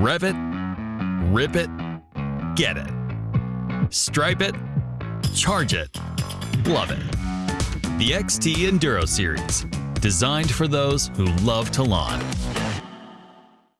Rev it, rip it, get it. Stripe it, charge it, love it. The XT Enduro Series, designed for those who love to lawn.